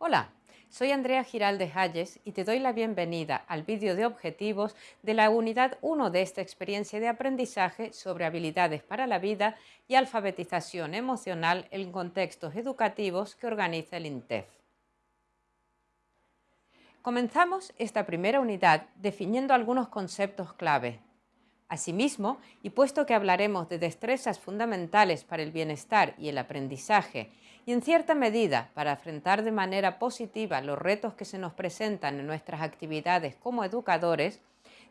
Hola, soy Andrea Giraldes Hayes y te doy la bienvenida al vídeo de objetivos de la unidad 1 de esta experiencia de aprendizaje sobre habilidades para la vida y alfabetización emocional en contextos educativos que organiza el INTEF. Comenzamos esta primera unidad definiendo algunos conceptos clave. Asimismo, y puesto que hablaremos de destrezas fundamentales para el bienestar y el aprendizaje, y en cierta medida para afrontar de manera positiva los retos que se nos presentan en nuestras actividades como educadores,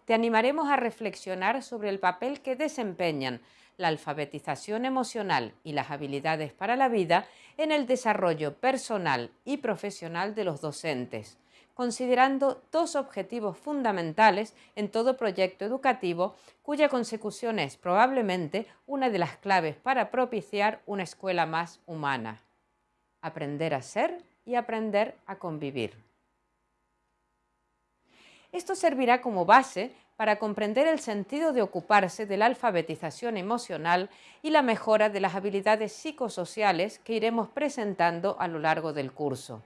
te animaremos a reflexionar sobre el papel que desempeñan la alfabetización emocional y las habilidades para la vida en el desarrollo personal y profesional de los docentes, considerando dos objetivos fundamentales en todo proyecto educativo cuya consecución es probablemente una de las claves para propiciar una escuela más humana. Aprender a ser y aprender a convivir. Esto servirá como base para comprender el sentido de ocuparse de la alfabetización emocional y la mejora de las habilidades psicosociales que iremos presentando a lo largo del curso.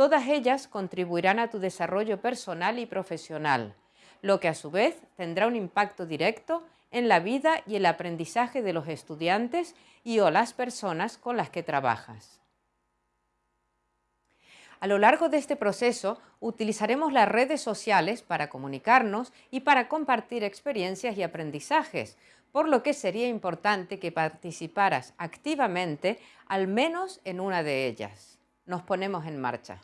Todas ellas contribuirán a tu desarrollo personal y profesional, lo que a su vez tendrá un impacto directo en la vida y el aprendizaje de los estudiantes y o las personas con las que trabajas. A lo largo de este proceso utilizaremos las redes sociales para comunicarnos y para compartir experiencias y aprendizajes, por lo que sería importante que participaras activamente al menos en una de ellas. Nos ponemos en marcha.